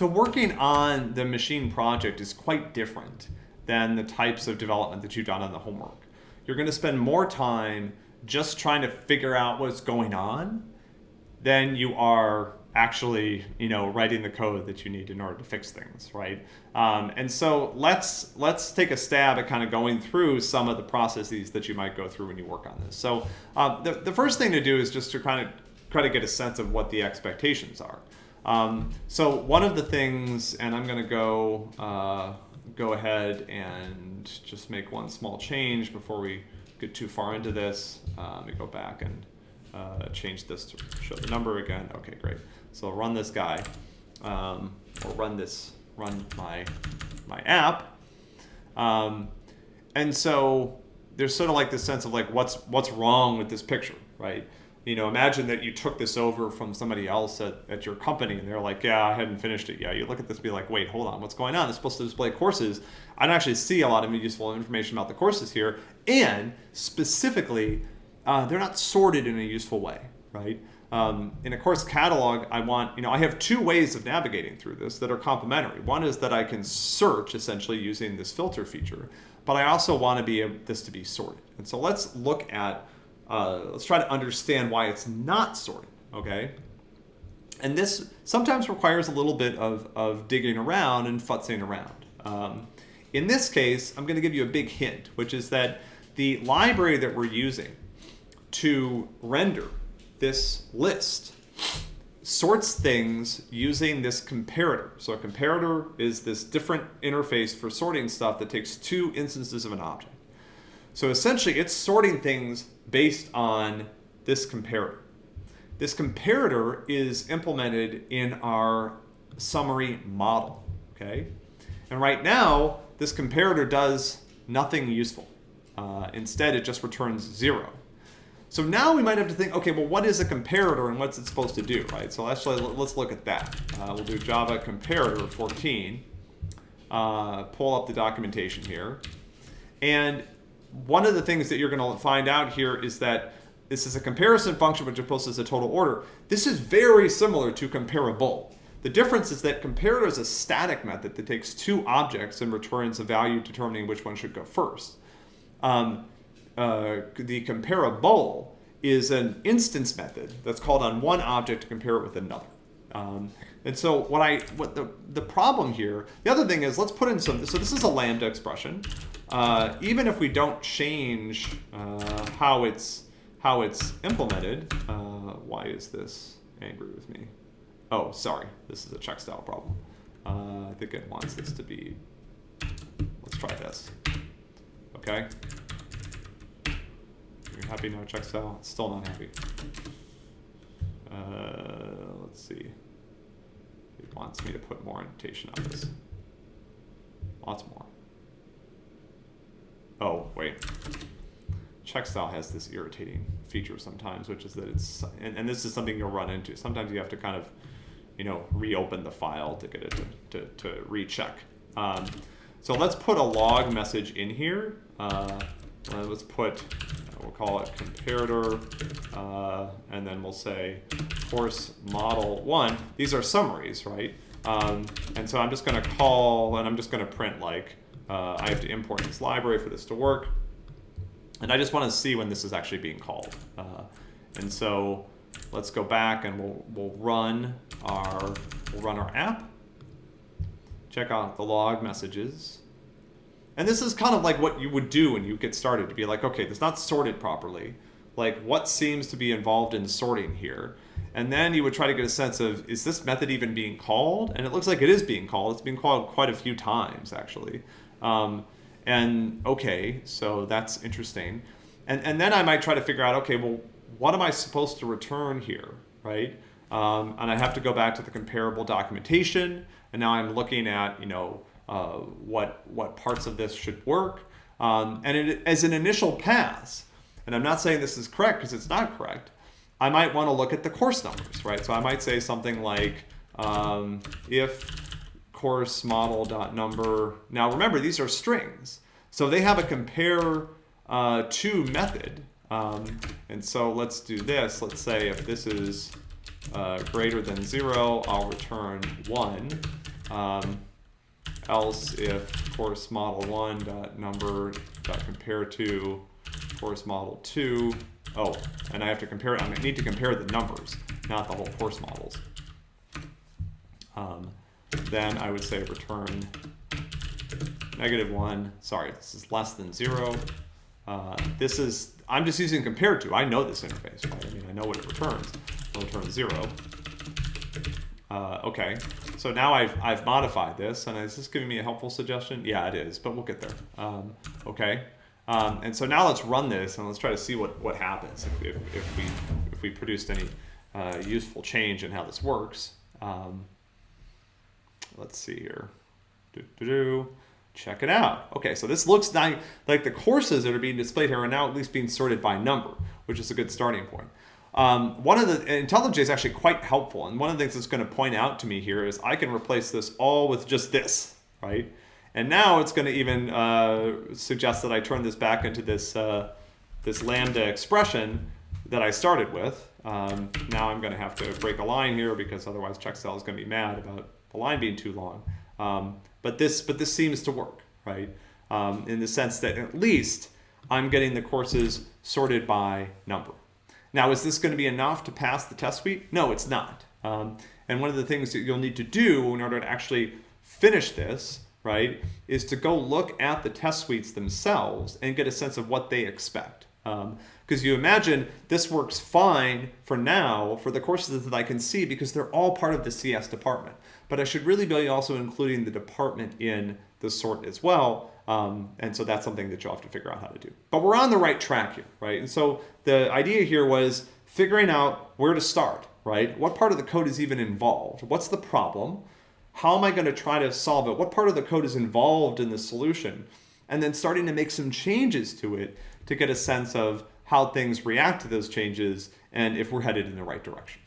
So working on the machine project is quite different than the types of development that you've done on the homework. You're going to spend more time just trying to figure out what's going on than you are actually, you know, writing the code that you need in order to fix things, right? Um, and so let's let's take a stab at kind of going through some of the processes that you might go through when you work on this. So uh, the, the first thing to do is just to kind of try to get a sense of what the expectations are. Um, so one of the things, and I'm going to go uh, go ahead and just make one small change before we get too far into this. Uh, let me go back and uh, change this to show the number again. Okay, great. So I'll run this guy, um, or run this, run my my app, um, and so there's sort of like this sense of like what's what's wrong with this picture, right? You know, imagine that you took this over from somebody else at, at your company and they're like, yeah, I hadn't finished it yet. You look at this and be like, wait, hold on, what's going on? It's supposed to display courses. I don't actually see a lot of useful information about the courses here. And specifically, uh, they're not sorted in a useful way, right? Um, in a course catalog, I want, you know, I have two ways of navigating through this that are complementary. One is that I can search essentially using this filter feature, but I also want to be this to be sorted. And so let's look at, uh, let's try to understand why it's not sorted, okay? And this sometimes requires a little bit of, of digging around and futzing around. Um, in this case, I'm going to give you a big hint, which is that the library that we're using to render this list sorts things using this comparator. So a comparator is this different interface for sorting stuff that takes two instances of an object. So essentially it's sorting things based on this comparator. This comparator is implemented in our summary model, okay? And right now, this comparator does nothing useful. Uh, instead, it just returns zero. So now we might have to think, okay, well, what is a comparator and what's it supposed to do, right? So actually, let's look at that. Uh, we'll do Java comparator 14. Uh, pull up the documentation here. And one of the things that you're going to find out here is that this is a comparison function which posts a total order. This is very similar to comparable. The difference is that comparator is a static method that takes two objects and returns a value determining which one should go first. Um, uh, the comparable is an instance method that's called on one object to compare it with another. Um, and so what I what the the problem here, the other thing is let's put in some. So this is a lambda expression. Uh, even if we don't change uh, how it's how it's implemented, uh, why is this angry with me? Oh, sorry, this is a check style problem. Uh, I think it wants this to be. Let's try this. Okay. You're happy now, check style? Still not happy. Let's see. It wants me to put more annotation on this. Lots more. Oh, wait. Check style has this irritating feature sometimes, which is that it's, and, and this is something you'll run into. Sometimes you have to kind of, you know, reopen the file to get it to, to, to recheck. Um, so let's put a log message in here. Uh, let's put we'll call it comparator, uh, and then we'll say course model one. These are summaries, right? Um, and so I'm just going to call, and I'm just going to print like, uh, I have to import this library for this to work. And I just want to see when this is actually being called. Uh, and so let's go back and we'll, we'll run our, we'll run our app. Check out the log messages. And this is kind of like what you would do when you get started to be like, okay, it's not sorted properly. Like what seems to be involved in sorting here? And then you would try to get a sense of, is this method even being called? And it looks like it is being called. It's been called quite a few times, actually. Um, and okay, so that's interesting. And, and then I might try to figure out, okay, well, what am I supposed to return here, right? Um, and I have to go back to the comparable documentation. And now I'm looking at, you know, uh, what, what parts of this should work. Um, and it, as an initial pass, and I'm not saying this is correct because it's not correct, I might want to look at the course numbers, right? So I might say something like um, if course model dot number. Now remember, these are strings. So they have a compare uh, to method. Um, and so let's do this. Let's say if this is uh, greater than zero, I'll return one. um, else if course model one dot number dot compare to course model two. Oh, and I have to compare, it, I need to compare the numbers, not the whole course models. Um, then I would say return negative one. Sorry, this is less than zero. Uh, this is, I'm just using compare to. I know this interface, right? I mean, I know what it returns. It'll return zero. Uh, okay, so now I've, I've modified this, and is this giving me a helpful suggestion? Yeah, it is, but we'll get there. Um, okay, um, and so now let's run this, and let's try to see what, what happens if, if, if we, if we produced any uh, useful change in how this works. Um, let's see here. Do, do, do. Check it out. Okay, so this looks like, like the courses that are being displayed here are now at least being sorted by number, which is a good starting point. Um, one of the IntelliJ is actually quite helpful, and one of the things that's going to point out to me here is I can replace this all with just this, right? And now it's going to even uh, suggest that I turn this back into this uh, this lambda expression that I started with. Um, now I'm going to have to break a line here because otherwise Checkstyle is going to be mad about the line being too long. Um, but this but this seems to work, right? Um, in the sense that at least I'm getting the courses sorted by number. Now, is this going to be enough to pass the test suite? No, it's not. Um, and one of the things that you'll need to do in order to actually finish this, right, is to go look at the test suites themselves and get a sense of what they expect. Because you imagine this works fine for now for the courses that I can see because they're all part of the CS department. But I should really be also including the department in the sort as well um, and so that's something that you'll have to figure out how to do. But we're on the right track here, right? And so the idea here was figuring out where to start, right? What part of the code is even involved? What's the problem? How am I going to try to solve it? What part of the code is involved in the solution? And then starting to make some changes to it to get a sense of how things react to those changes and if we're headed in the right direction.